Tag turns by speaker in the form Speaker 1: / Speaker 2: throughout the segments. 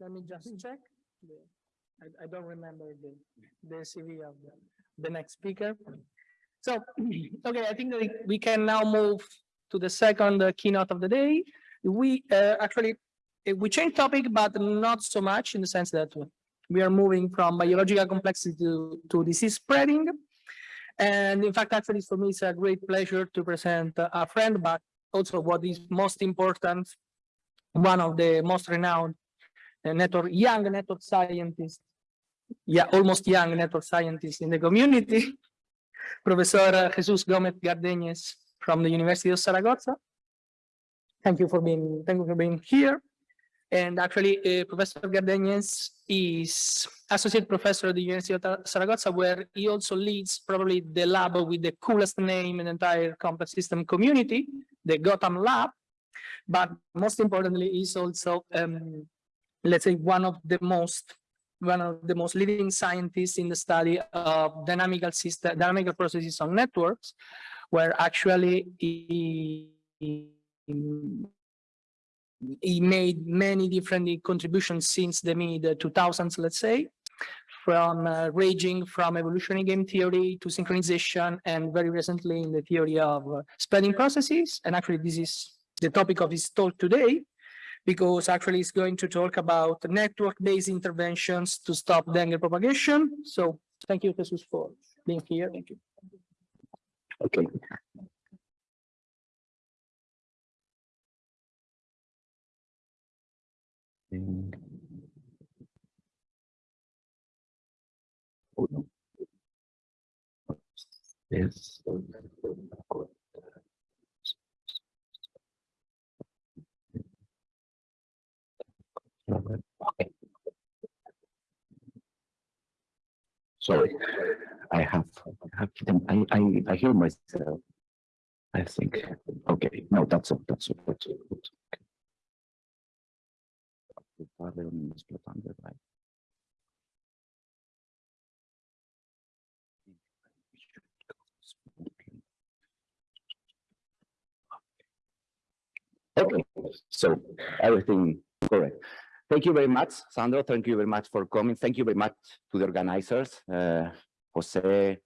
Speaker 1: Let me just check. the- I, I don't remember the, the CV of the, the next speaker. So, okay, I think that we can now move to the second uh, keynote of the day. We, uh, actually, eh, we changed topic, but not so much in the sense that we are moving from biological complexity to, to disease spreading. And in fact, actually, for me, it's a great pleasure to present uh, a friend, but also what is most important, one of the most renowned network, young network scientists, yeah, almost young network scientists in the community, Professor Jesus Gomez Gardeñes from the University of Zaragoza. Thank you for being, thank you for being here. And actually, uh, Professor Gardeñes is associate professor at the University of Zaragoza, where he also leads probably the lab with the coolest name in the entire complex system community, the Gotham Lab. But most importantly, is also, um, let's say, one of the most, one of the most leading scientists in the study of dynamical system, dynamical processes on networks, where actually he, he made many different contributions since the mid 2000s, let's say, from uh, ranging from evolutionary game theory to synchronization, and very recently in the theory of uh, spreading processes. And actually, this is the topic of his talk today, because actually it's going to talk about network-based interventions to stop dengue propagation. So thank you, Jesus, for being here. Thank you.
Speaker 2: Okay. No. Yes. Okay. Sorry, I have, I have, I, I, I hear myself. I think, okay, no, that's all, that's all, that's all. okay. Okay, so everything correct. Thank you very much, Sandro. Thank you very much for coming. Thank you very much to the organizers, uh, Jose,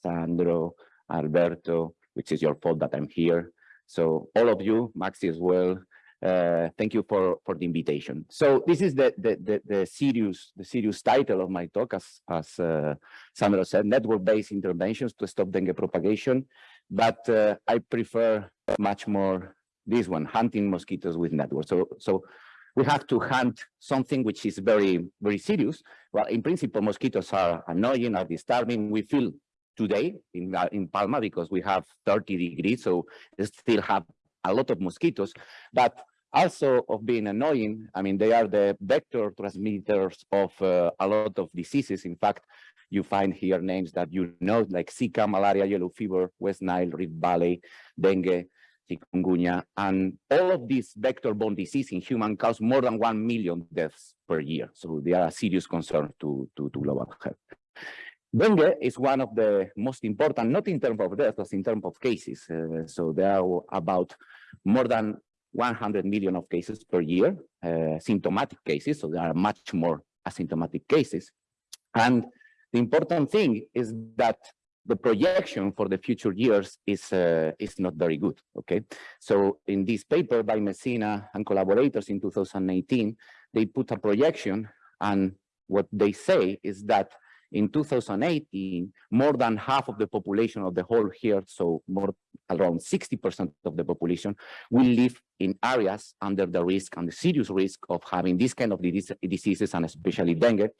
Speaker 2: Sandro, Alberto, which is your fault that I'm here. So all of you, Maxi as well, uh, thank you for for the invitation. So this is the the the, the serious the serious title of my talk, as as uh, Sandro said, network-based interventions to stop dengue propagation. But uh, I prefer much more this one, hunting mosquitoes with networks. So so we have to hunt something which is very very serious. Well, in principle, mosquitoes are annoying, are disturbing. We feel today in uh, in Palma because we have 30 degrees, so we still have a lot of mosquitoes, but also of being annoying. I mean, they are the vector transmitters of uh, a lot of diseases. In fact, you find here names that you know, like Zika, malaria, yellow fever, West Nile, Rift Valley, dengue, chikungunya, and all of these vector-borne disease in human cause more than 1 million deaths per year. So they are a serious concern to, to, to global health. Dengue is one of the most important, not in terms of deaths, but in terms of cases. Uh, so there are about more than 100 million of cases per year, uh, symptomatic cases, so there are much more asymptomatic cases. And the important thing is that the projection for the future years is uh, is not very good, okay? So in this paper by Messina and collaborators in 2018, they put a projection and what they say is that in 2018, more than half of the population of the whole here, so more around 60% of the population will live in areas under the risk and the serious risk of having this kind of diseases and especially dengue,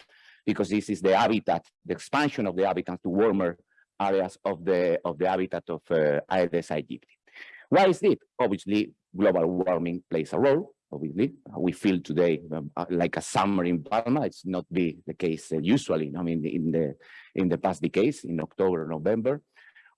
Speaker 2: because this is the habitat, the expansion of the habitat to warmer areas of the of the habitat of uh, Aedes aegypti. Why is it? Obviously, global warming plays a role. Obviously, we feel today um, uh, like a summer in Palma. It's not be the case uh, usually. I mean, in the in the past decades, in October, November.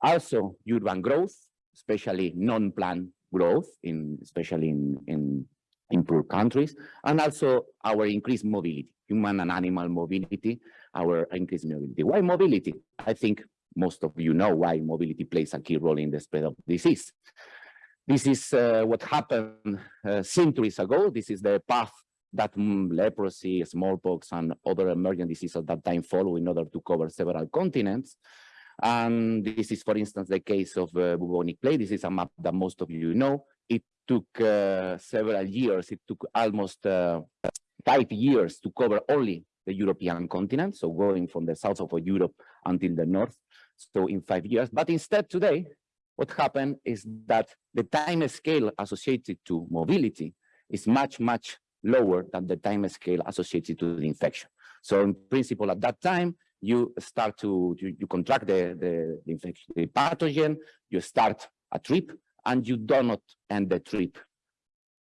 Speaker 2: Also, urban growth, especially non-planned growth, in especially in in in poor countries, and also our increased mobility, human and animal mobility, our increased mobility. Why mobility? I think most of you know why mobility plays a key role in the spread of disease. This is uh, what happened uh, centuries ago. This is the path that mm, leprosy, smallpox, and other emergent diseases at that time follow in order to cover several continents. And this is, for instance, the case of uh, bubonic plague. This is a map that most of you know. It took uh, several years. It took almost uh, five years to cover only the European continent. So going from the south of Europe until the north. So in five years. But instead today, what happened is that the time scale associated to mobility is much, much lower than the time scale associated to the infection. So in principle, at that time, you start to, you, you contract the, the, the infection, the pathogen, you start a trip, and you do not end the trip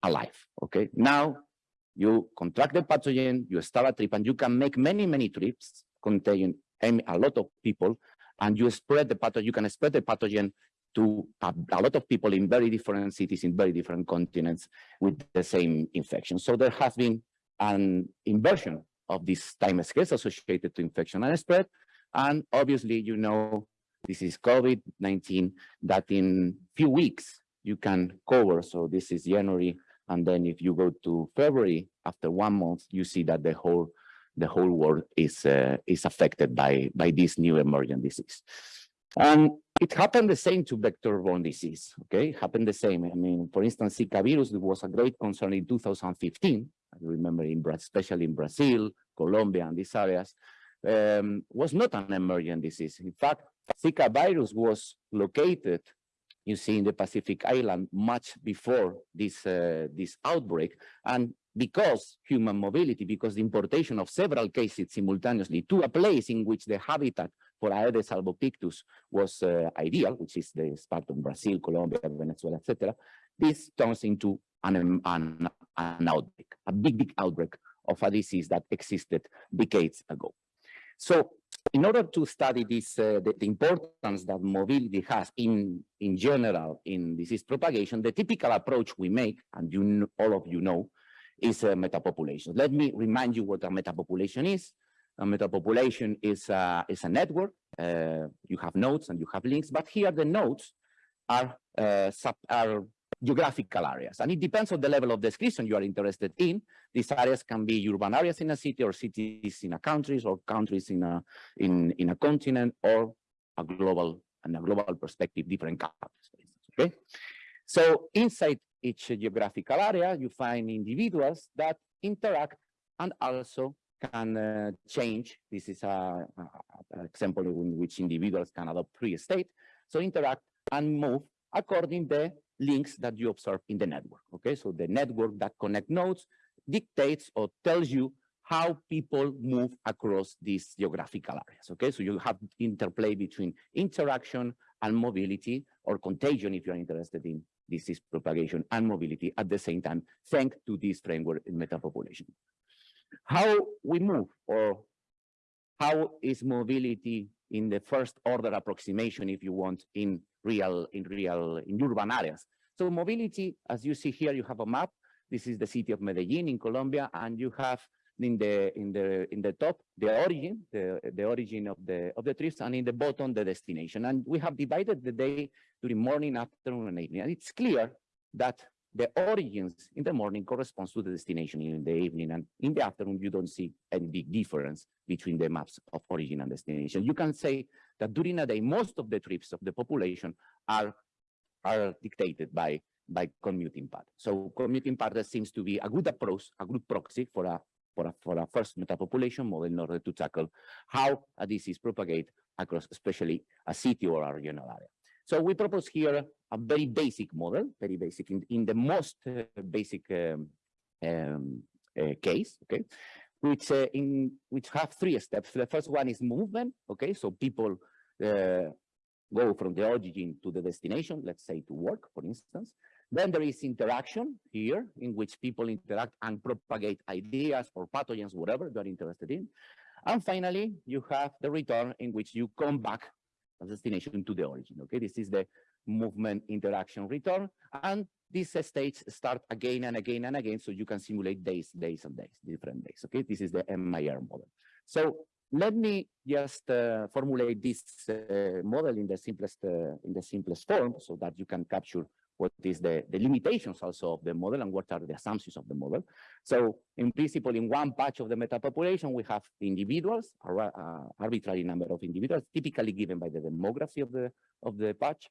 Speaker 2: alive, okay? Now, you contract the pathogen, you start a trip, and you can make many, many trips containing a lot of people, and you spread the pathogen, you can spread the pathogen to a, a, lot of people in very different cities, in very different continents with the same infection. So there has been an inversion of this time scales associated to infection and spread. And obviously, you know, this is COVID-19 that in few weeks you can cover. So this is January. And then if you go to February, after one month, you see that the whole the whole world is uh, is affected by by this new emergent disease. And it happened the same to vector-borne disease, okay? It happened the same. I mean, for instance, Zika virus was a great concern in 2015. I remember, in especially in Brazil, Colombia, and these areas, um, was not an emergent disease. In fact, Zika virus was located, you see, in the Pacific Island much before this, uh, this outbreak. And because human mobility, because the importation of several cases simultaneously to a place in which the habitat for Aedes albopictus was uh, ideal, which is the part of Brazil, Colombia, Venezuela, etc., this turns into an, an, an outbreak, a big, big outbreak of a disease that existed decades ago. So in order to study this, uh, the, the, importance that mobility has in, in general in disease propagation, the typical approach we make, and you all of you know, is a metapopulation. Let me remind you what a metapopulation is. A metapopulation is a, is a network. Uh, you have nodes and you have links, but here the nodes are, uh, sub, are geographical areas. And it depends on the level of description you are interested in. These areas can be urban areas in a city or cities in a country or countries in a, in, in a continent or a global, and a global perspective, different countries, okay? So inside each geographical area, you find individuals that interact and also can uh, change. This is an example in which individuals can adopt free state. So interact and move according the links that you observe in the network. Okay, so the network that connect nodes dictates or tells you how people move across these geographical areas. Okay, so you have interplay between interaction and mobility or contagion if you're interested in disease propagation and mobility at the same time, thanks to this framework in metapopulation. How we move or how is mobility in the first order approximation, if you want, in real, in real, in urban areas. So mobility, as you see here, you have a map. This is the city of Medellin in Colombia, and you have in the in the in the top the origin, the the origin of the of the trips, and in the bottom the destination. And we have divided the day during morning, afternoon, and evening. And it's clear that the origins in the morning corresponds to the destination in the evening and in the afternoon you don't see any big difference between the maps of origin and destination you can say that during a day most of the trips of the population are are dictated by by commuting pattern so commuting pattern seems to be a good approach a good proxy for a for a, for a first metapopulation model in order to tackle how a disease propagate across especially a city or a regional area. So we propose here a very basic model, very basic in, in the most uh, basic um, um, uh, case, okay, which uh, in which have three steps. The first one is movement, okay, so people uh, go from the origin to the destination, let's say to work, for instance. Then there is interaction here, in which people interact and propagate ideas or pathogens, whatever they're interested in. And finally, you have the return in which you come back destination to the origin. Okay, this is the movement interaction return, and these states start again and again and again, so you can simulate days, days and days, different days. Okay, this is the MIR model. So let me just uh, formulate this uh, model in the simplest uh, in the simplest form, so that you can capture what is the, the limitations also of the model and what are the assumptions of the model. So in principle, in one patch of the meta population, we have individuals, a ra- uh, arbitrary number of individuals, typically given by the demography of the, of the patch.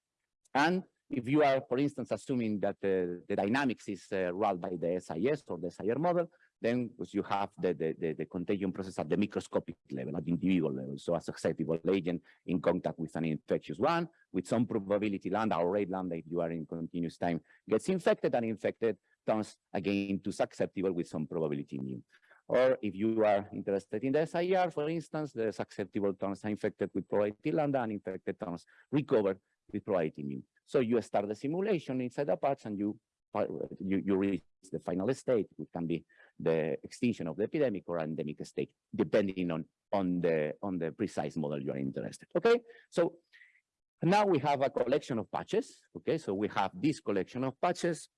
Speaker 2: And if you are, for instance, assuming that the, the dynamics is uh, ruled by the SIS or the SIR model, then you have the, the, the, the contagion process at the microscopic level, at the individual level. So a susceptible agent in contact with an infectious one, with some probability lambda or rate lambda, if you are in continuous time, gets infected and infected turns again to susceptible with some probability mu. Or if you are interested in the SIR, for instance, the susceptible turns are infected with probability lambda and infected turns recover with probability mu. So you start the simulation inside the patch and you, you, you reach the final state, which can be the extinction of the epidemic or endemic state, depending on, on, the, on the precise model you are interested, okay? So now we have a collection of patches, okay? So we have this collection of patches.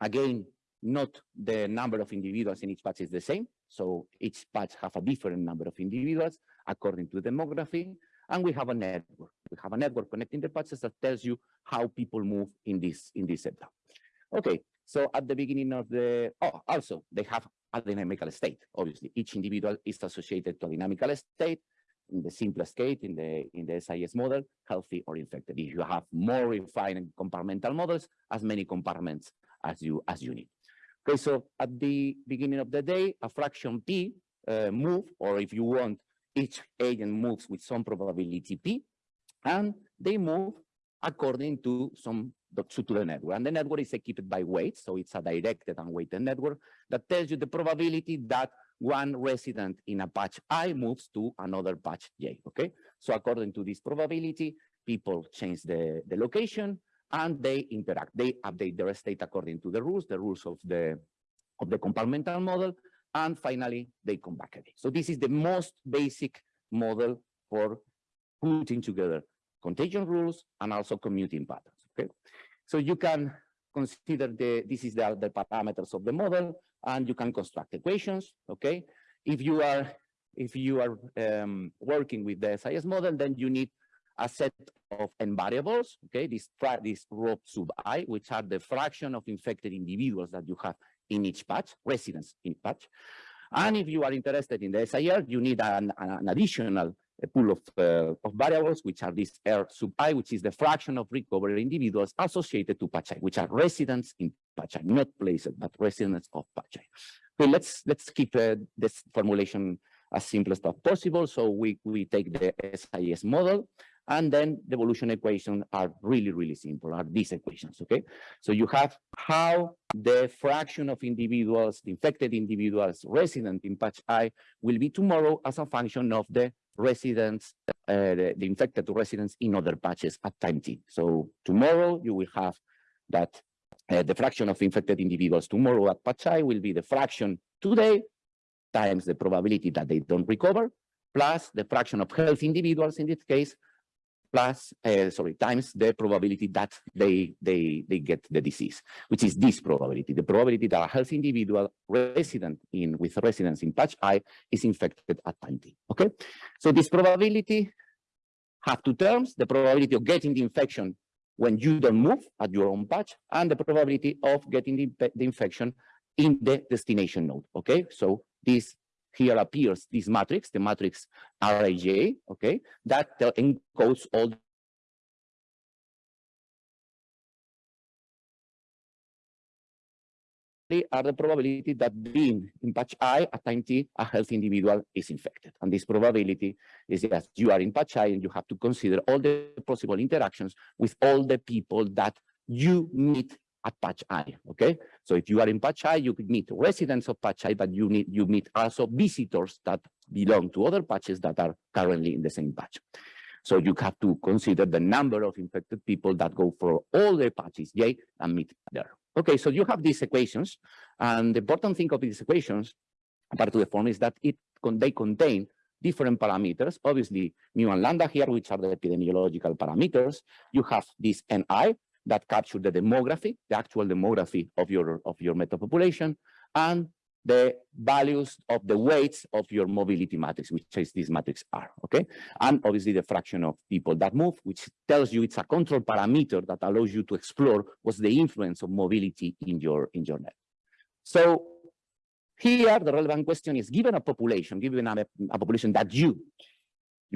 Speaker 2: Again, not the number of individuals in each patch is the same. So each patch have a different number of individuals according to demography. And we have a network. We have a network connecting the patches that tells you how people move in this, in this setup. Okay, so at the beginning of the, oh, also they have a dynamical state. Obviously, each individual is associated to a dynamical state. In the simplest case, in the in the SIS model, healthy or infected. If you have more refined compartmental models, as many compartments as you as you need. Okay, so at the beginning of the day, a fraction p uh, move, or if you want, each agent moves with some probability p, and they move according to some to, the network. And the network is equipped by weights, so it's a directed and weighted network that tells you the probability that one resident in a patch I moves to another patch J, okay? So according to this probability, people change the, the location and they interact. They update their state according to the rules, the rules of the, of the compartmental model, and finally, they come back again. So this is the most basic model for putting together contagion rules and also commuting patterns, okay? So you can consider the, this is the, the parameters of the model, and you can construct equations, okay? If you are, if you are um, working with the SIS model, then you need a set of n variables, okay? This, this rho sub i, which are the fraction of infected individuals that you have in each patch, residents in patch. And if you are interested in the SIR, you need an, an additional a pool of, uh, of variables, which are this R sub i, which is the fraction of recovered individuals associated to patch I, which are residents in patch I, not places, but residents of patch I. Okay, let's let's keep uh, this formulation as simple as possible. So we we take the SIS model, and then the evolution equations are really really simple. Are these equations? Okay, so you have how the fraction of individuals, the infected individuals resident in patch I, will be tomorrow as a function of the residents, uh, the, the infected residents in other patches at time t. So tomorrow you will have that uh, the fraction of infected individuals tomorrow at patch I will be the fraction today times the probability that they don't recover, plus the fraction of healthy individuals in this case, plus, uh, sorry, times the probability that they, they, they get the disease, which is this probability, the probability that a healthy individual resident in, with residence in patch I is infected at time t, okay? So this probability have two terms, the probability of getting the infection when you don't move at your own patch, and the probability of getting the, the infection in the destination node, okay? So this here appears this matrix, the matrix RIJ, okay, that uh, encodes all are the probability that being in patch I at time t, a healthy individual is infected. And this probability is that you are in patch I and you have to consider all the possible interactions with all the people that you meet at patch I, okay? So if you are in patch I, you could meet residents of patch I, but you need you meet also visitors that belong to other patches that are currently in the same patch. So you have to consider the number of infected people that go for all the patches J and meet there. Okay, so you have these equations, and the important thing of these equations, apart to the form, is that it they contain different parameters. Obviously, mu and lambda here, which are the epidemiological parameters. You have this NI that capture the demography, the actual demography of your of your meta population, and the values of the weights of your mobility matrix, which is this matrix R, okay? And obviously the fraction of people that move, which tells you it's a control parameter that allows you to explore what's the influence of mobility in your, in your net. So here, the relevant question is, given a population, given a, a population that you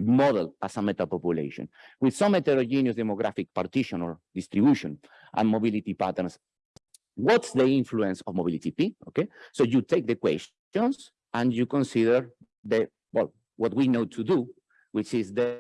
Speaker 2: model as a meta population with some heterogeneous demographic partition or distribution and mobility patterns what's the influence of mobility P? Okay, so you take the questions and you consider the, well, what we know to do, which is the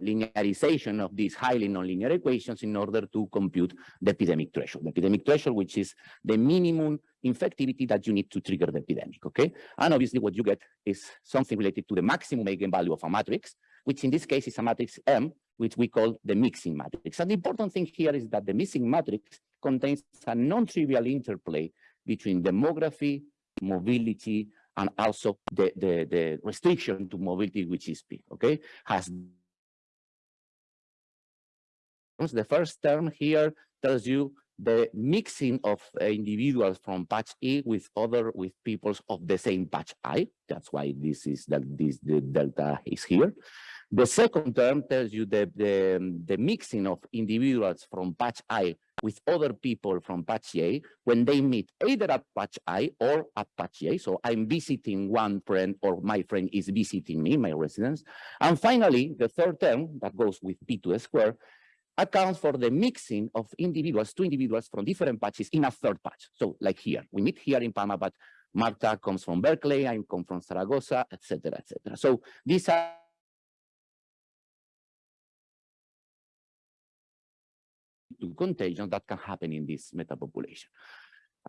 Speaker 2: linearization of these highly nonlinear equations in order to compute the epidemic threshold. The epidemic threshold, which is the minimum infectivity that you need to trigger the epidemic, okay? And obviously what you get is something related to the maximum eigenvalue of a matrix, which in this case is a matrix M, which we call the mixing matrix. And the important thing here is that the mixing matrix contains a non-trivial interplay between demography, mobility, and also the, the, the restriction to mobility, which is P, okay? Has the first term here tells you the mixing of uh, individuals from patch E with other with peoples of the same patch I. That's why this is that this the delta is here. The second term tells you the, the, the mixing of individuals from patch I with other people from patch A when they meet either at patch I or at patch A. So I'm visiting one friend or my friend is visiting me, my residence. And finally, the third term that goes with P to the square accounts for the mixing of individuals, two individuals from different patches in a third patch. So like here, we meet here in Palma, but Marta comes from Berkeley, I come from Zaragoza, etc., etc. So these are to contagion that can happen in this metapopulation.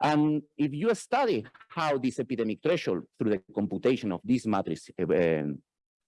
Speaker 2: And if you study how this epidemic threshold through the computation of this matrix uh,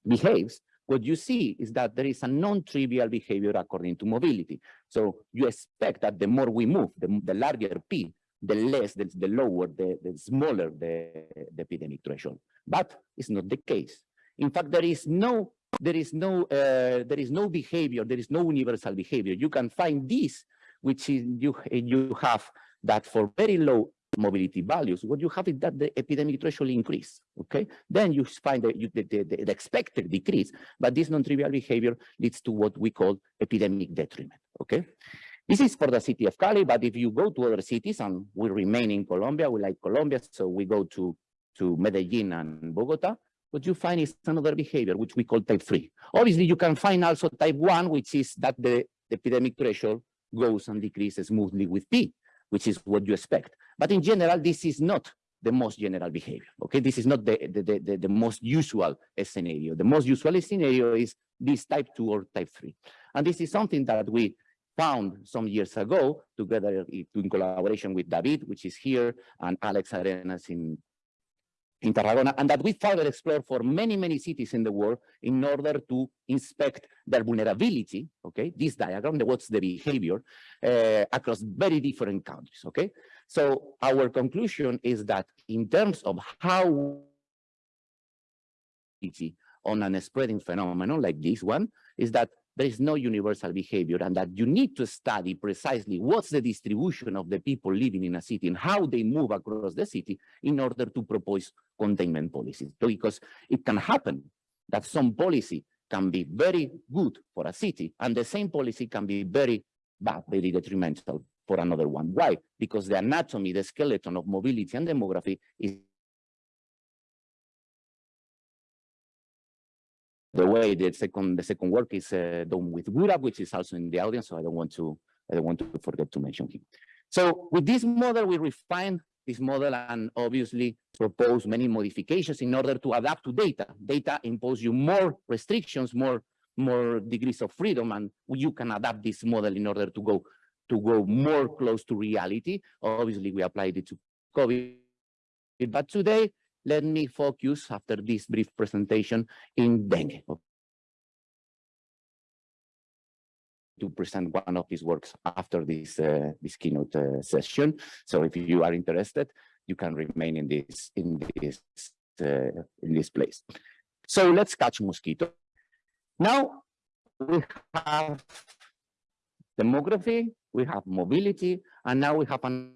Speaker 2: behaves, what you see is that there is a non-trivial behavior according to mobility. So you expect that the more we move, the, the larger P, the less, the, the lower, the, the smaller the, the epidemic threshold. But it's not the case. In fact, there is no there is no uh, there is no behavior, there is no universal behavior. You can find this, which is you you have that for very low mobility values, what you have is that the epidemic threshold increase, okay? Then you find the, the, the, the expected decrease, but this non-trivial behavior leads to what we call epidemic detriment, okay? This is for the city of Cali, but if you go to other cities, and we remain in Colombia, we like Colombia, so we go to, to Medellin and Bogota, what you find is another behavior, which we call type 3. Obviously, you can find also type 1, which is that the, the epidemic threshold goes and decreases smoothly with P, which is what you expect. But in general, this is not the most general behavior, okay? This is not the, the, the, the most usual scenario. The most usual scenario is this type 2 or type 3. And this is something that we found some years ago together eh, in collaboration with David, which is here, and Alex Arenas in, in Tarragona, and that we further explore for many, many cities in the world in order to inspect their vulnerability, okay, this diagram, what's the behavior, uh, across very different countries, okay? So our conclusion is that in terms of how on an spreading phenomenon like this one, is that there is no universal behavior and that you need to study precisely what's the distribution of the people living in a city and how they move across the city in order to propose containment policies. Because it can happen that some policy can be very good for a city and the same policy can be very bad, very detrimental for another one. Why? Because the anatomy, the skeleton of mobility and demography is the way the second the second work is uh, done with Gourab, which is also in the audience, so I don't want to I don't want to forget to mention him. So with this model, we refine this model and obviously propose many modifications in order to adapt to data. Data impose you more restrictions, more more degrees of freedom, and you can adapt this model in order to go to go more close to reality. Obviously, we applied it to COVID, but today let me focus after this brief presentation in dengue. To present one of his works after this uh, this keynote uh, session. So if you are interested, you can remain in this in this uh, in this place. So let's catch mosquito. Now we have demography, we have mobility, and now we have an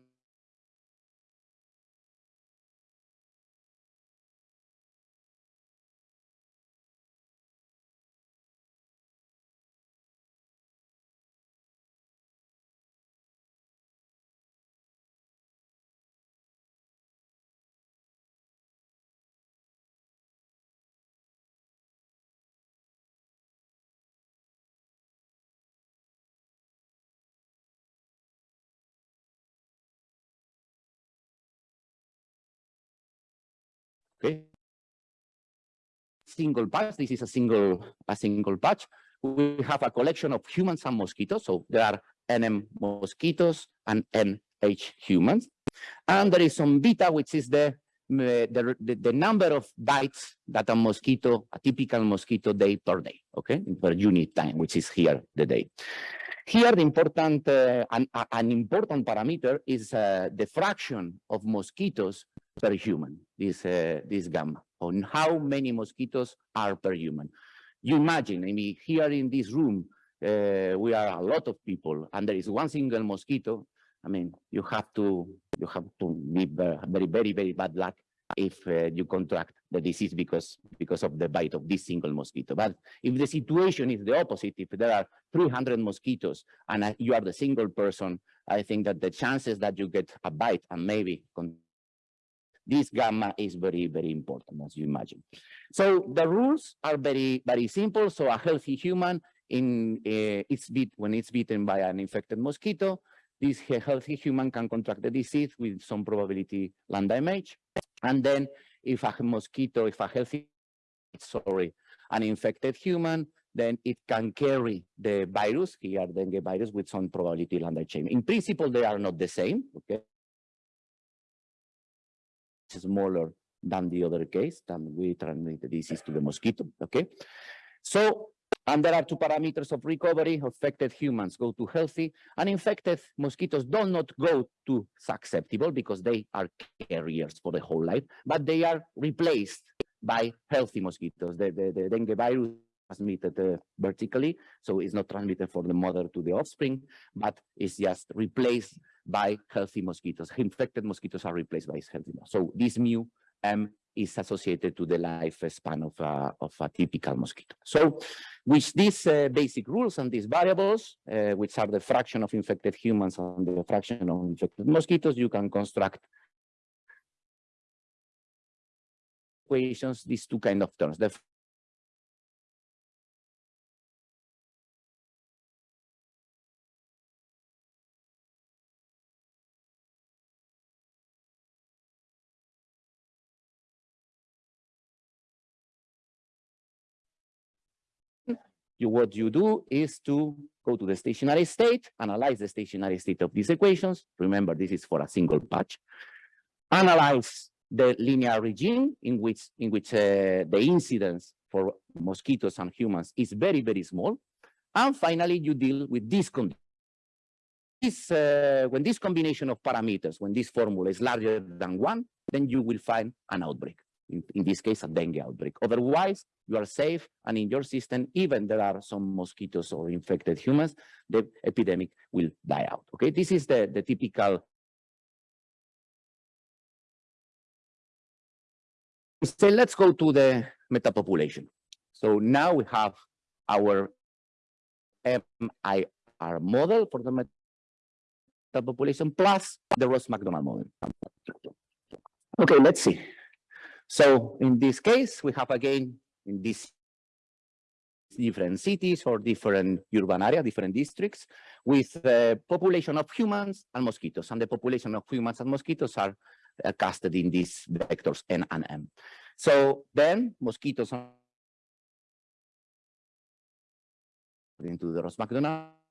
Speaker 2: okay? Single patch. this is a single, a single patch. We have a collection of humans and mosquitoes, so there are NM mosquitoes and NH humans. And there is some beta, which is the, the, the, the number of bites that a mosquito, a typical mosquito day per day, okay, per unit time, which is here the day. Here, the important, uh, an, an important parameter is uh, the fraction of mosquitoes per human, this, uh, this gamma, on how many mosquitoes are per human. You imagine, I mean, here in this room, uh, we are a lot of people and there is one single mosquito. I mean, you have to, you have to be very, very, very bad luck if uh, you contract the disease because, because of the bite of this single mosquito. But if the situation is the opposite, if there are 300 mosquitoes and uh, you are the single person, I think that the chances that you get a bite and maybe this gamma is very, very important, as you imagine. So the rules are very, very simple. So a healthy human in uh, it's bit when it's bitten by an infected mosquito, this healthy human can contract the disease with some probability lambda mh. And then if a mosquito, if a healthy, sorry, an infected human, then it can carry the virus, here dengue virus, with some probability lambda chain. In principle, they are not the same, okay? Smaller than the other case, than we transmit the disease to the mosquito, okay? So, and there are two parameters of recovery, affected humans go to healthy, and infected mosquitoes do not go to susceptible because they are carriers for the whole life, but they are replaced by healthy mosquitoes. The, the, the dengue virus transmitted uh, vertically, so it's not transmitted from the mother to the offspring, but it's just replaced by healthy mosquitoes. Infected mosquitoes are replaced by healthy. mos- So this mu M is associated to the lifespan of a, of a typical mosquito. So with these uh, basic rules and these variables, uh, which are the fraction of infected humans and the fraction of infected mosquitoes, you can construct equations, these two kind of terms. The you, what you do is to go to the stationary state, analyze the stationary state of these equations. Remember, this is for a single patch. Analyze the linear regime in which, in which uh, the incidence for mosquitoes and humans is very, very small. And finally, you deal with this condition. This, uh, when this combination of parameters, when this formula is larger than one, then you will find an outbreak. In, in this case, a dengue outbreak. Otherwise, you are safe, and in your system, even there are some mosquitoes or infected humans, the epidemic will die out. Okay, this is the, the typical. So let's go to the metapopulation. So now we have our MIR model for the metapopulation plus the Ross Macdonald model. Okay, let's see. So in this case, we have again in these different cities or different urban area, different districts with the population of humans and mosquitoes. And the population of humans and mosquitoes are uh, casted in these vectors N and M. So then mosquitoes into the Ross Macdonald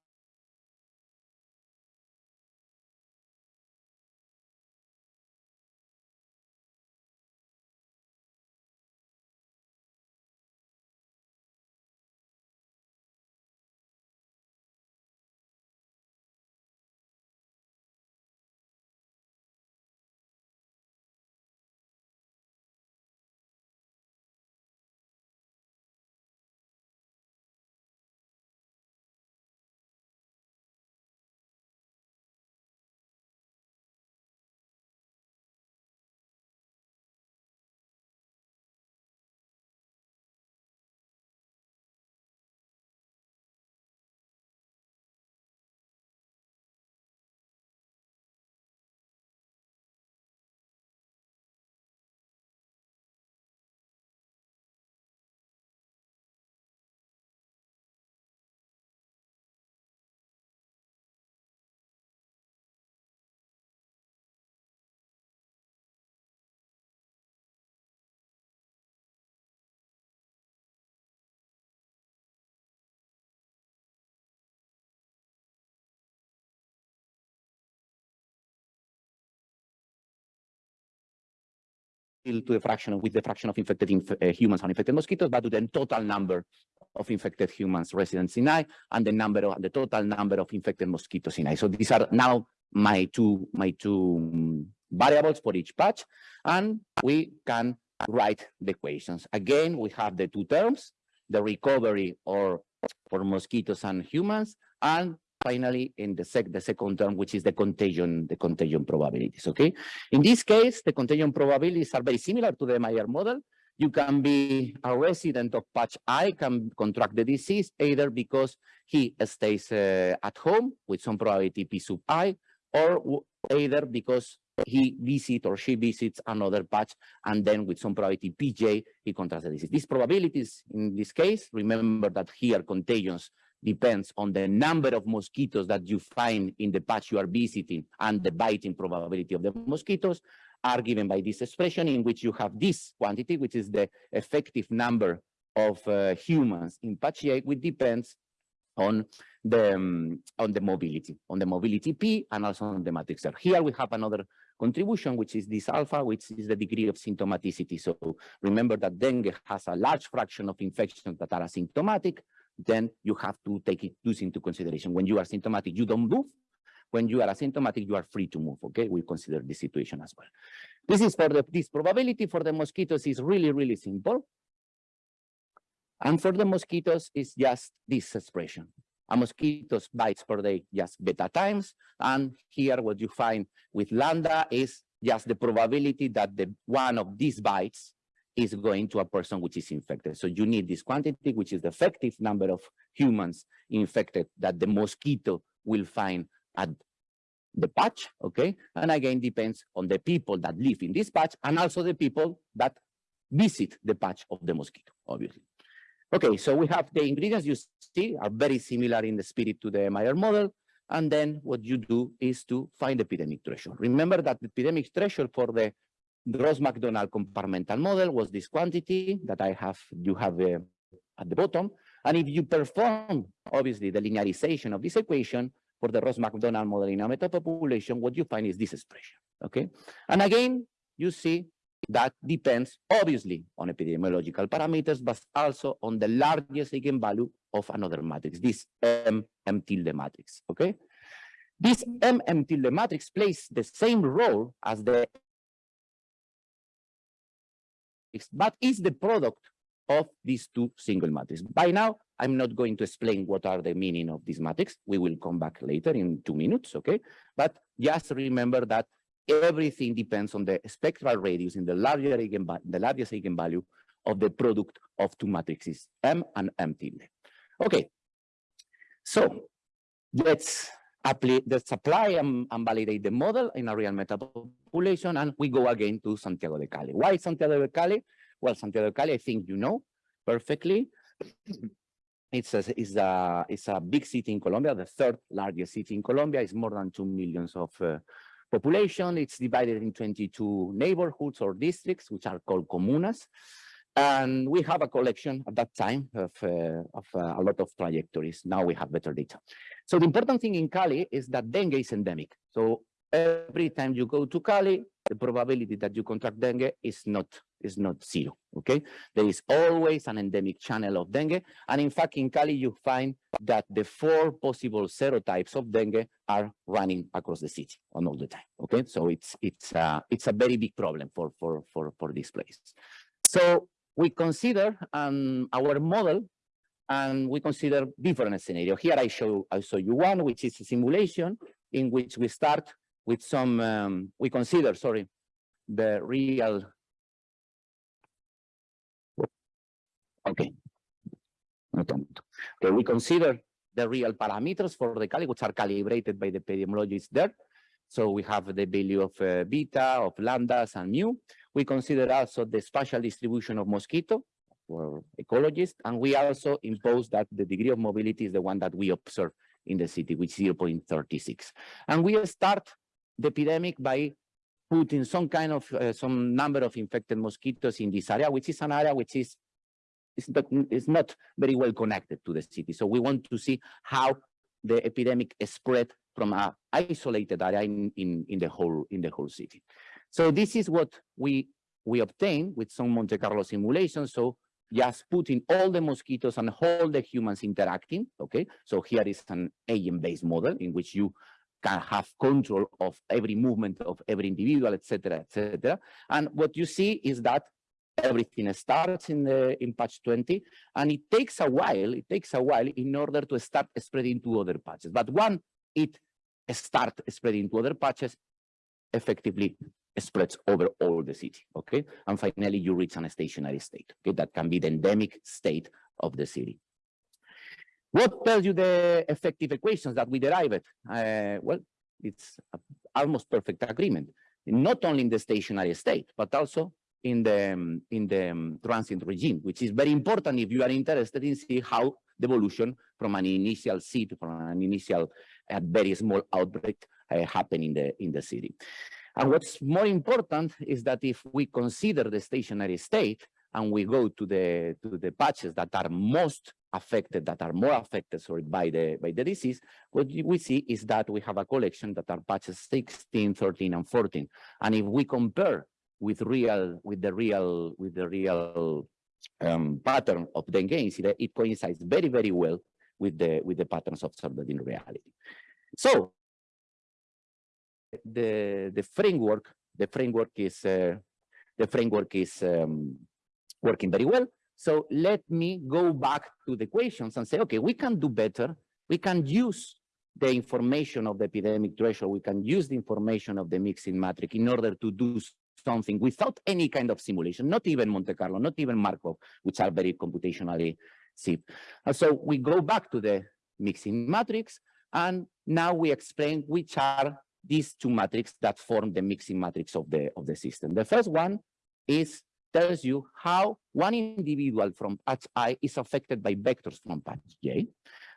Speaker 2: to the fraction with the fraction of infected inf- uh, humans and infected mosquitoes, but to the total number of infected humans residents in I and the number of the total number of infected mosquitoes in I. So these are now my two my two mm, variables for each patch, and we can write the equations. Again, we have the two terms, the recovery or for mosquitoes and humans, and finally in the sec the second term, which is the contagion, the contagion probabilities. Okay. In this case, the contagion probabilities are very similar to the MIR model. You can be a resident of patch I, can contract the disease either because he stays uh, at home with some probability P sub I, or either because he visit or she visits another patch and then with some probability PJ, he contracts the disease. These probabilities in this case, remember that here contagions depends on the number of mosquitoes that you find in the patch you are visiting and the biting probability of the mosquitoes are given by this expression in which you have this quantity, which is the effective number of uh, humans in patch A, which depends on the um, on the mobility, on the mobility P and also on the matrix R. Here we have another contribution, which is this alpha, which is the degree of symptomaticity. So remember that dengue has a large fraction of infections that are asymptomatic, then you have to take it this into consideration. When you are symptomatic, you don't move. When you are asymptomatic, you are free to move. Okay, we consider this situation as well. This is for the this probability for the mosquitoes is really, really simple. And for the mosquitoes, it's just this expression. A mosquito's bites per day, just beta times. And here what you find with lambda is just the probability that the one of these bites is going to a person which is infected. So you need this quantity, which is the effective number of humans infected that the mosquito will find at the patch, okay? And again, depends on the people that live in this patch and also the people that visit the patch of the mosquito, obviously. Okay, so we have the ingredients you see are very similar in the spirit to the MIR model. And then what you do is to find the epidemic threshold. Remember that the epidemic threshold for the Ross Macdonald compartmental model was this quantity that I have, you have uh, at the bottom. And if you perform, obviously, the linearization of this equation for the Ross Macdonald model in a metapopulation, what you find is this expression, okay? And again, you see that depends obviously on epidemiological parameters, but also on the largest eigenvalue of another matrix, this M, M tilde matrix, okay? This M, M tilde matrix plays the same role as the but is the product of these two single matrices. By now, I'm not going to explain what are the meaning of this matrix. We will come back later in two minutes, okay? But just remember that everything depends on the spectral radius in the larger eigenvalue, the largest eigenvalue of the product of two matrices, M and M tilde. Okay, so let's apply, let's apply and, and validate the model in a real metapopulation, and we go again to Santiago de Cali. Why Santiago de Cali? Well, Santiago de Cali, I think you know perfectly. It's a, it's a, it's a big city in Colombia, the third largest city in Colombia. It's more than 2 millions of uh, population. It's divided in 22 neighborhoods or districts, which are called comunas. And we have a collection at that time of, uh, of uh, a lot of trajectories. Now we have better data. So the important thing in Cali is that dengue is endemic. So every time you go to Cali, the probability that you contract dengue is not is not zero. Okay, there is always an endemic channel of dengue, and in fact, in Cali you find that the four possible serotypes of dengue are running across the city on all the time. Okay, so it's it's uh, it's a very big problem for for for for this place. So we consider um, our model and we consider different scenarios. Here I show I show you one, which is a simulation in which we start with some, um, we consider, sorry, the real. Okay. Okay, we consider the real parameters for the Cali, which are calibrated by the epidemiologists there. So we have the value of uh, beta, of lambdas and mu. We consider also the spatial distribution of mosquito for ecologists, and we also impose that the degree of mobility is the one that we observe in the city, which is 0.36. And we start the epidemic by putting some kind of, uh, some number of infected mosquitoes in this area, which is an area which is, is not, is not very well connected to the city. So we want to see how the epidemic spread from a isolated area in, in, in the whole in the whole city. So this is what we we obtained with some Monte Carlo simulations. So just putting all the mosquitoes and all the humans interacting, okay? So here is an agent-based model in which you can have control of every movement of every individual, etc., etc. And what you see is that everything starts in the in patch 20, and it takes a while. It takes a while in order to start spreading to other patches. But when it start spreading to other patches, effectively spreads over all the city. Okay, and finally you reach an stationary state. Okay, that can be the endemic state of the city. What tells you the effective equations that we derived? Uh, well, it's a almost perfect agreement, not only in the stationary state, but also in the um, in the um, transient regime, which is very important if you are interested in see how the evolution from an initial seed, from an initial a very small outbreak uh, happen in the in the city. And what's more important is that if we consider the stationary state and we go to the to the patches that are most affected, that are more affected sorry, by the by the disease, what we see is that we have a collection that are patches 16, 13, and 14. And if we compare with real with the real with the real um, pattern of dengue incident, it coincides very, very well with the with the patterns observed in reality. So the the framework the framework is uh, the framework is um, working very well. So let me go back to the equations and say, okay, we can do better. We can use the information of the epidemic threshold. We can use the information of the mixing matrix in order to do something without any kind of simulation, not even Monte Carlo, not even Markov, which are very computationally cheap. And so we go back to the mixing matrix, and now we explain which are these two matrices that form the mixing matrix of the of the system. The first one is tells you how one individual from patch I is affected by vectors from patch J.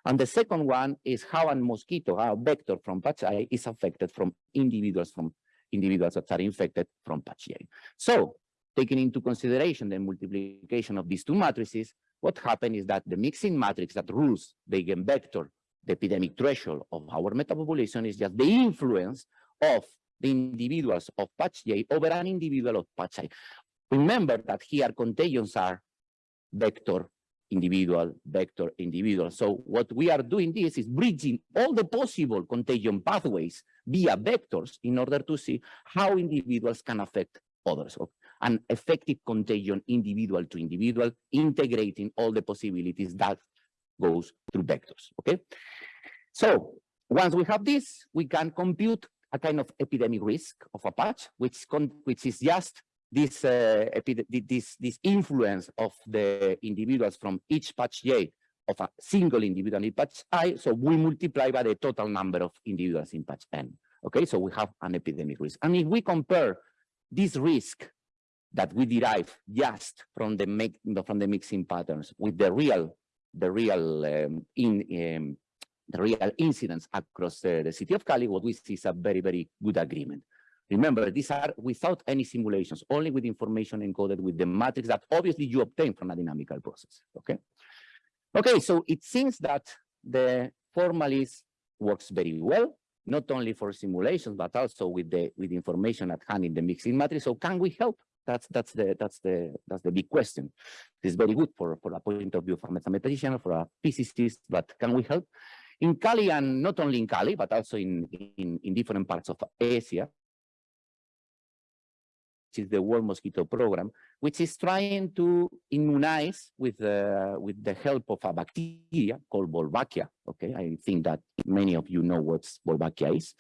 Speaker 2: And the second one is how a mosquito, how a vector from patch I is affected from individuals from individuals that are infected from patch J. So taking into consideration the multiplication of these two matrices, what happened is that the mixing matrix that rules the eigenvector, the epidemic threshold of our metapopulation is just the influence of the individuals of patch J over an individual of patch I. Remember that here contagions are vector, individual, vector, individual. So what we are doing this is bridging all the possible contagion pathways via vectors in order to see how individuals can affect others. An effective contagion individual to individual, integrating all the possibilities that goes through vectors, okay? So once we have this, we can compute a kind of epidemic risk of a patch, which, which is just this, uh, this, this influence of the individuals from each patch J of a single individual in patch I, so we multiply by the total number of individuals in patch N. Okay, so we have an epidemic risk. And if we compare this risk that we derive just from the make, from the mixing patterns with the real the real um, in um, the real incidents across uh, the city of Cali, what we see is a very very good agreement. Remember, these are without any simulations, only with information encoded with the matrix that obviously you obtain from a dynamical process. Okay. Okay, so it seems that the formalist works very well, not only for simulations, but also with the with information at hand in the mixing matrix. So can we help? That's that's the that's the that's the big question. It's very good for for a point of view from a mathematician, for a physicist, but can we help? In Cali and not only in Cali, but also in in, in different parts of Asia, is the World Mosquito Program, which is trying to immunize with uh, with the help of a bacteria called Wolbachia. Okay, I think that many of you know what Wolbachia is,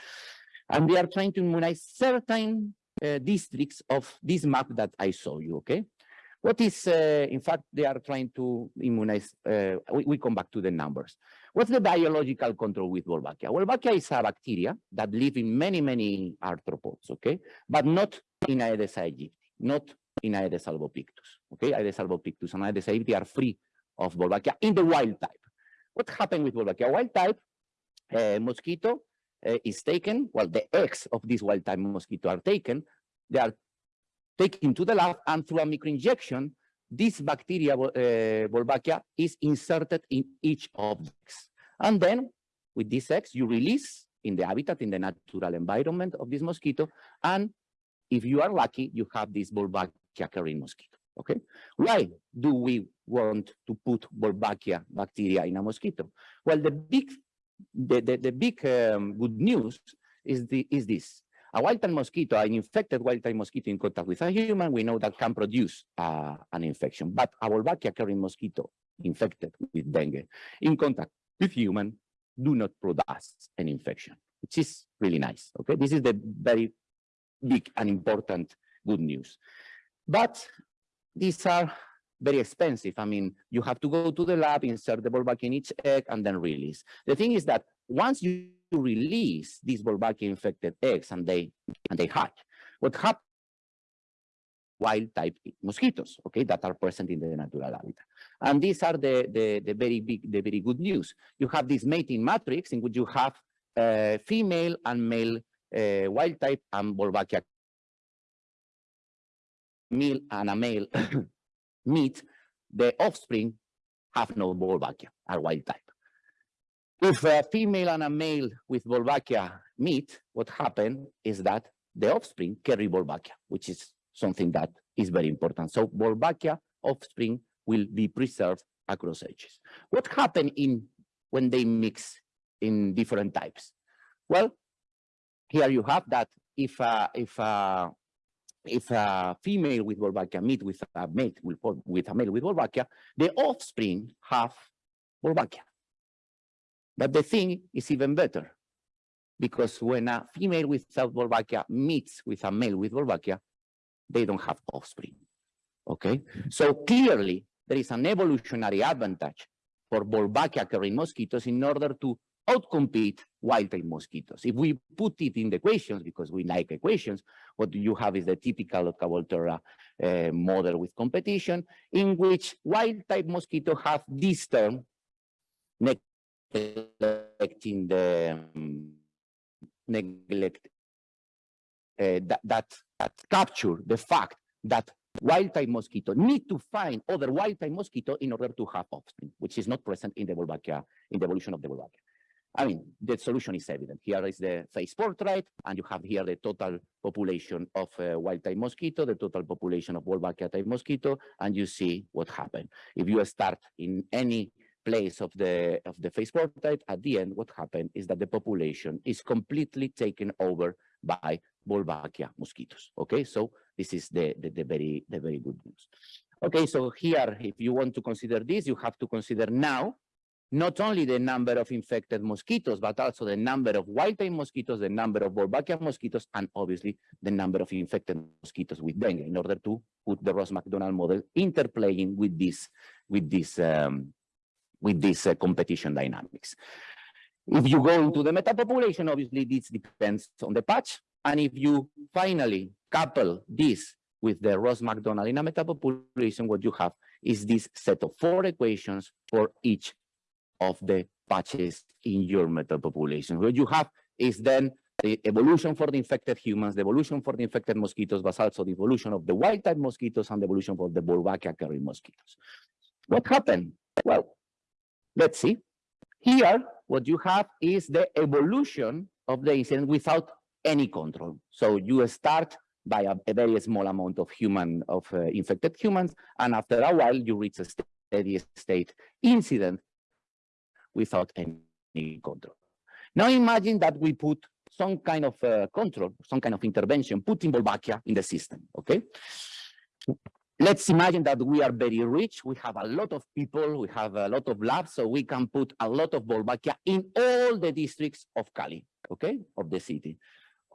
Speaker 2: and they are trying to immunize certain uh, districts of this map that I saw you. Okay, what is uh, in fact they are trying to immunize? Uh, we, we come back to the numbers. What's the biological control with Wolbachia? Wolbachia is a bacteria that live in many many arthropods. Okay, but not in Aedes aegypti, not in Aedes albopictus. Okay, Aedes albopictus and Aedes aegypti are free of Wolbachia in the wild type. What happened with Wolbachia? Wild type uh, mosquito uh, is taken, well, the eggs of this wild type mosquito are taken, they are taken to the lab and through a microinjection, this bacteria, uh, Wolbachia, is inserted in each the. And then with these eggs, you release in the habitat, in the natural environment of this mosquito, and if you are lucky, you have this Wolbachia carrying mosquito. Okay, why do we want to put Wolbachia bacteria in a mosquito? Well, the big, the the, the big um, good news is the is this: a wild-type mosquito, an infected wild-type mosquito in contact with a human, we know that can produce uh, an infection. But a Wolbachia carrying mosquito infected with dengue in contact with human do not produce an infection, which is really nice. Okay, this is the very big and important good news. But these are very expensive. I mean, you have to go to the lab, insert the Wolbachia in each egg, and then release. The thing is that once you release these Wolbachia infected eggs and they and they hatch, what happens? Wild type mosquitoes, okay, that are present in the natural habitat. And these are the, the, the very big, the very good news. You have this mating matrix in which you have uh, female and male uh, wild type and Wolbachia male and a male meet, the offspring have no Wolbachia, are wild type. If a female and a male with Wolbachia meet, what happens is that the offspring carry Wolbachia, which is something that is very important. So Wolbachia offspring will be preserved across ages. What happened in when they mix in different types? Well, here you have that if uh, if uh, if a female with Wolbachia meet with a mate with, with a male with Wolbachia, the offspring have Wolbachia. But the thing is even better, because when a female without Wolbachia meets with a male with Wolbachia, they don't have offspring. Okay, so clearly there is an evolutionary advantage for Wolbachia carrying mosquitoes in order to outcompete wild-type mosquitoes. If we put it in the equations, because we like equations, what you have is the typical Lotka-Volterra uh, model with competition, in which wild-type mosquito have this term, neglecting the um, neglect uh, that, that that capture the fact that wild-type mosquito need to find other wild-type mosquito in order to have offspring, which is not present in the Wolbachia, in the evolution of the Wolbachia. I mean, the solution is evident. Here is the phase portrait, and you have here the total population of uh, wild-type mosquito, the total population of Wolbachia-type mosquito, and you see what happened. If you start in any place of the of the phase portrait, at the end, what happened is that the population is completely taken over by Wolbachia mosquitoes. Okay, so this is the, the, the very the very good news. Okay, so here, if you want to consider this, you have to consider now not only the number of infected mosquitoes, but also the number of wild-type mosquitoes, the number of Wolbachia mosquitoes, and obviously the number of infected mosquitoes with dengue in order to put the Ross Macdonald model interplaying with this with this um, with this uh, competition dynamics. If you go into the metapopulation, obviously this depends on the patch. And if you finally couple this with the Ross Macdonald in a metapopulation, what you have is this set of four equations for each of the patches in your metapopulation. What you have is then the evolution for the infected humans, the evolution for the infected mosquitoes, but also the evolution of the wild type mosquitoes and the evolution for the Wolbachia carrying mosquitoes. What happened? Well, let's see. Here, what you have is the evolution of the incident without any control. So you start by a, a very small amount of human, of uh, infected humans, and after a while you reach a steady state incident without any control. Now imagine that we put some kind of uh, control, some kind of intervention, putting Wolbachia in the system, okay? Let's imagine that we are very rich, we have a lot of people, we have a lot of labs, so we can put a lot of Wolbachia in all the districts of Cali, okay, of the city.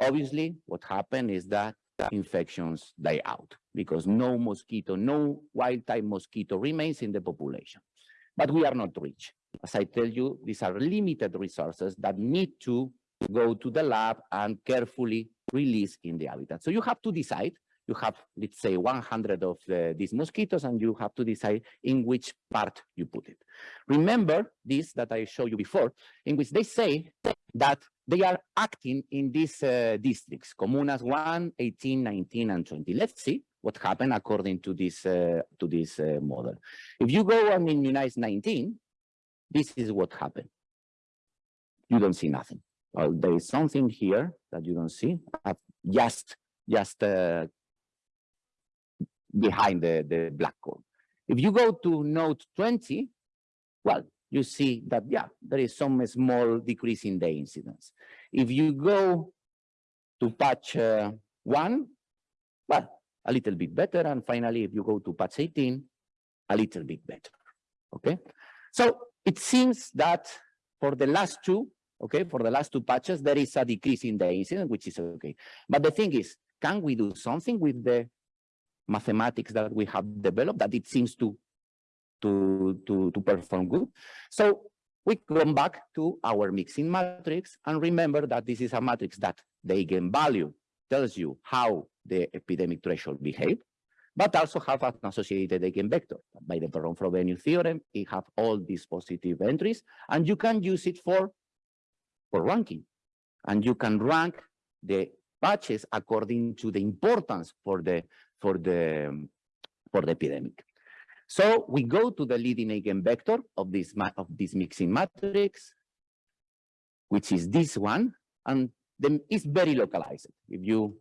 Speaker 2: Obviously, what happened is that infections die out because no mosquito, no wild type mosquito remains in the population. But we are not rich. As I tell you, these are limited resources that need to go to the lab and carefully release in the habitat. So you have to decide, you have, let's say, 100 of the, these mosquitoes, and you have to decide in which part you put it. Remember this that I showed you before, in which they say that they are acting in these uh, districts, Comunas 1, 18, 19, and 20. Let's see what happened according to this, uh, to this uh, model. If you go and immunize 19, this is what happened. You don't see nothing. Well, there is something here that you don't see. I've just, just uh, behind the, the black curve. If you go to node 20, well, you see that, yeah, there is some small decrease in the incidence. If you go to patch uh, one, well, a little bit better. And finally, if you go to patch 18, a little bit better. Okay. So it seems that for the last two, okay, for the last two patches, there is a decrease in the incidence, which is okay. But the thing is, can we do something with the mathematics that we have developed that it seems to to to to perform good? So we come back to our mixing matrix and remember that this is a matrix that the eigenvalue tells you how the epidemic threshold behave, but also have an associated eigenvector. By the Perron-Frobenius theorem, it have all these positive entries, and you can use it for, for ranking. And you can rank the patches according to the importance for the for the for the epidemic. So we go to the leading eigenvector of this of this mixing matrix, which is this one, and then it's very localized. If you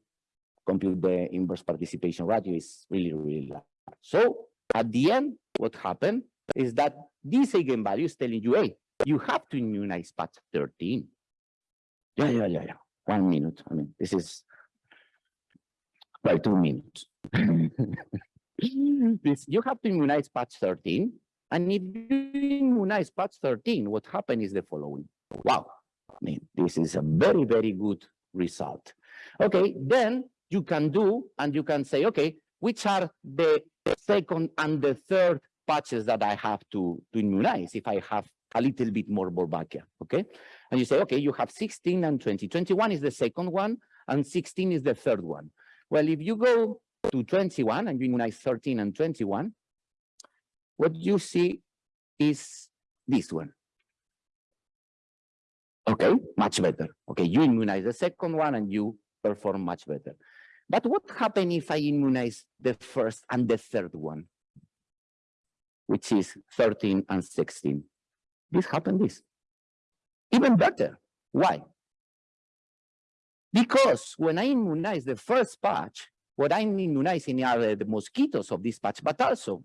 Speaker 2: compute the inverse participation ratio it's really, really large. So at the end, what happened is that this eigenvalue is telling you, hey, you have to immunize patch 13. Yeah, yeah, yeah, yeah. One minute. I mean, this is well, two minutes. this, you have to immunize patch 13. And if you immunize patch 13, what happened is the following. Wow. I mean, this is a very, very good result. Okay, then you can do, and you can say, okay, which are the second and the third patches that I have to, to immunize if I have a little bit more Wolbachia, okay? And you say, okay, you have 16 and 20. 21 is the second one, and 16 is the third one. Well, if you go to 21 and you immunize 13 and 21, what you see is this one. Okay, much better. Okay, you immunize the second one and you perform much better. But what happens if I immunize the first and the third one, which is 13 and 16? This happened this. Even better. Why? Because when I immunize the first patch, what I'm immunizing are uh, the mosquitoes of this patch, but also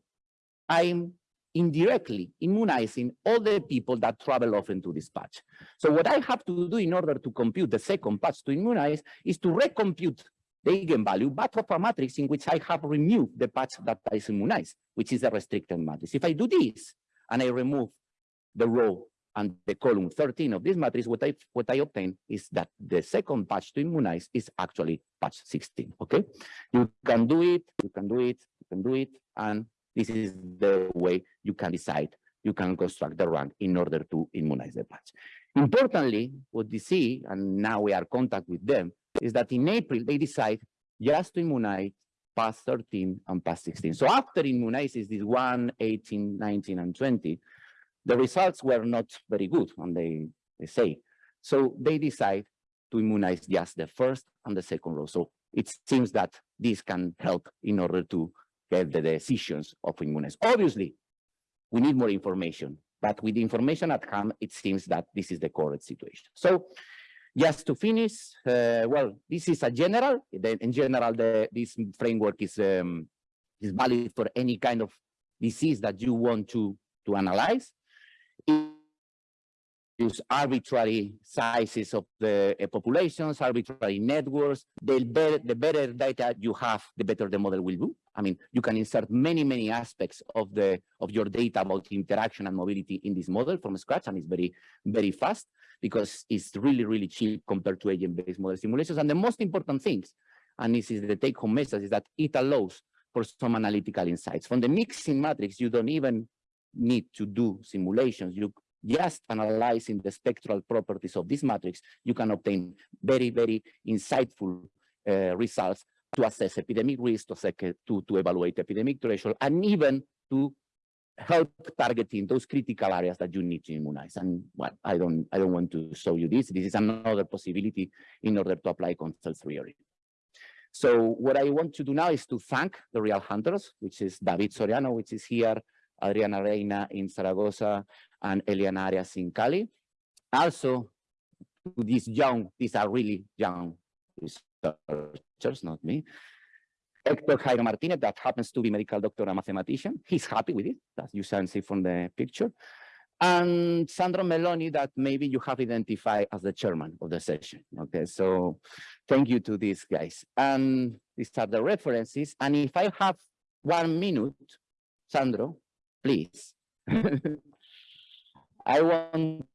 Speaker 2: I'm indirectly immunizing all the people that travel often to this patch. So what I have to do in order to compute the second patch to immunize is to recompute the eigenvalue, but of a matrix in which I have removed the patch that is immunized, which is a restricted matrix. If I do this and I remove the row and the column 13 of this matrix, what I what I obtain is that the second patch to immunize is actually patch 16. Okay, you can do it, you can do it, you can do it, and this is the way you can decide, you can construct the rank in order to immunize the patch. Importantly, what you see, and now we are in contact with them, is that in April, they decide just to immunize past 13 and past 16. So after immunizes this 1, 18, 19, and 20, the results were not very good, and they, they say. So they decide to immunize just the first and the second row. So it seems that this can help in order to get the decisions of immunize. Obviously, we need more information, but with the information at hand, it seems that this is the correct situation. So just to finish, uh, well, this is a general. In general, the, this framework is um, is valid for any kind of disease that you want to to analyze. Use arbitrary sizes of the uh, populations, arbitrary networks. The better, the better data you have, the better the model will do. I mean, you can insert many, many aspects of the of your data about interaction and mobility in this model from scratch, and it's very, very fast because it's really, really cheap compared to agent-based model simulations. And the most important things, and this is the take-home message, is that it allows for some analytical insights. From the mixing matrix, you don't even need to do simulations. You just analyzing the spectral properties of this matrix, you can obtain very, very insightful uh, results to assess epidemic risk, to, to, to evaluate epidemic threshold, and even to help targeting those critical areas that you need to immunize. And well, I don't, I don't want to show you this. This is another possibility in order to apply consent theory. So what I want to do now is to thank the real hunters, which is David Soriano, which is here, Adriana Reina in Zaragoza, and Eliana Arias in Cali. Also, these young, these are really young researchers, not me, Hector Jairo Martinez, that happens to be medical doctor and mathematician. He's happy with it, as you can see from the picture. And Sandro Meloni, that maybe you have identified as the chairman of the session. Okay, so thank you to these guys. And these are the references. And if I have one minute, Sandro, please. I want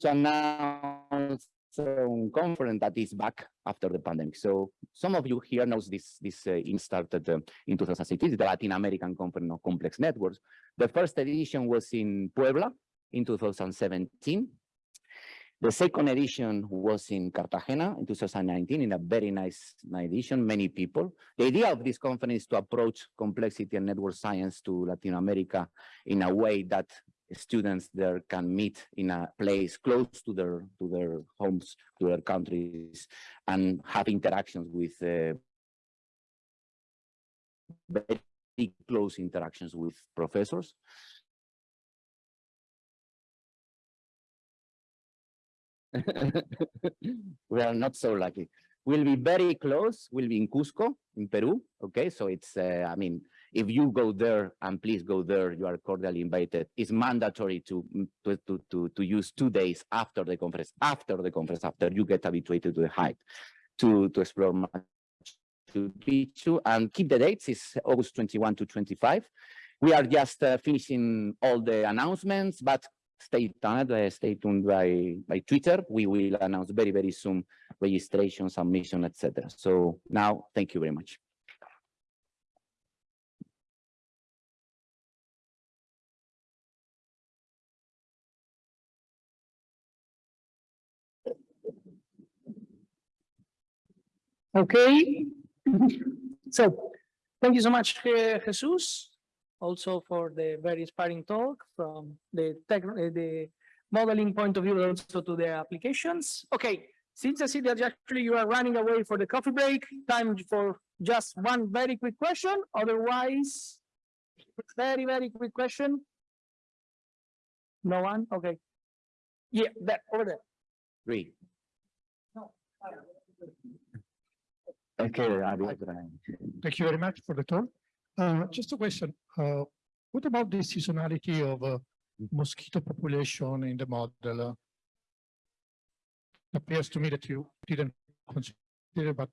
Speaker 2: to announce a conference that is back after the pandemic. So some of you here knows this, this uh, in started uh, in 2016, the Latin American Conference of Complex Networks. The first edition was in Puebla in 2017. The second edition was in Cartagena in 2019 in a very nice edition, many people. The idea of this conference is to approach complexity and network science to Latin America in a way that students there can meet in a place close to their to their homes, to their countries, and have interactions with uh, very close interactions with professors. we are not so lucky. We'll be very close. We'll be in Cusco, in Peru. Okay, so it's, uh, I mean, if you go there, and please go there, you are cordially invited. It's mandatory to, to, to, to, to use two days after the conference, after the conference, after you get habituated to the height, to, to explore Machu Picchu. And keep the dates, it's August 21 to 25. We are just uh, finishing all the announcements, but stay tuned, uh, stay tuned by, by Twitter. We will announce very, very soon registration, submission, etc. So now, thank you very much.
Speaker 1: Okay. So, thank you so much, Je- Jesus, also for the very inspiring talk from the tech, uh, the modeling point of view, but also to the applications. Okay, since I see that actually you are running away for the coffee break, time for just one very quick question, otherwise, very, very quick question. No one? Okay. Yeah, that, over there.
Speaker 2: Three. No. Okay, Ariel.
Speaker 3: Thank you very much for the talk. Uh, just a question, uh, what about the seasonality of uh, mosquito population in the model? Uh, Appears to me that you didn't consider, but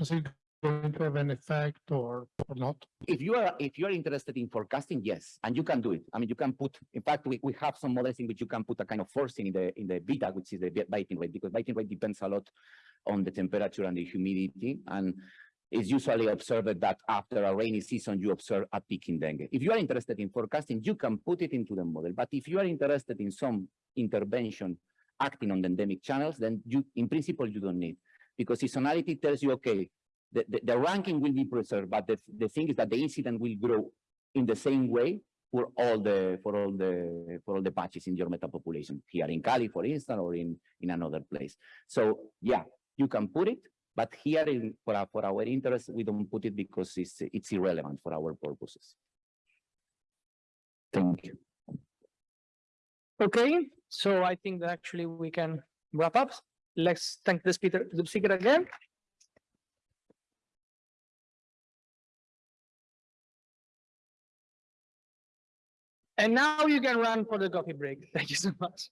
Speaker 3: is it going to have an effect or, or not?
Speaker 2: If you are, if you are interested in forecasting, yes, and you can do it. I mean, you can put, in fact, we, we have some models in which you can put a kind of forcing in the, in the beta, which is the biting rate, because biting rate depends a lot on the temperature and the humidity. And it's usually observed that after a rainy season, you observe a peak in dengue. If you are interested in forecasting, you can put it into the model. But if you are interested in some intervention acting on the endemic channels, then you, in principle, you don't need. Because seasonality tells you, okay, the, the, the ranking will be preserved, but the, the thing is that the incident will grow in the same way for all the for all the for all the patches in your meta population here in Cali, for instance, or in in another place. So yeah, you can put it, but here in for our, for our interest, we don't put it because it's it's irrelevant for our purposes. Thank you.
Speaker 1: Okay, so I think that actually we can wrap up. Let's thank the speaker, the speaker again. And now you can run for the coffee break. Thank you so much.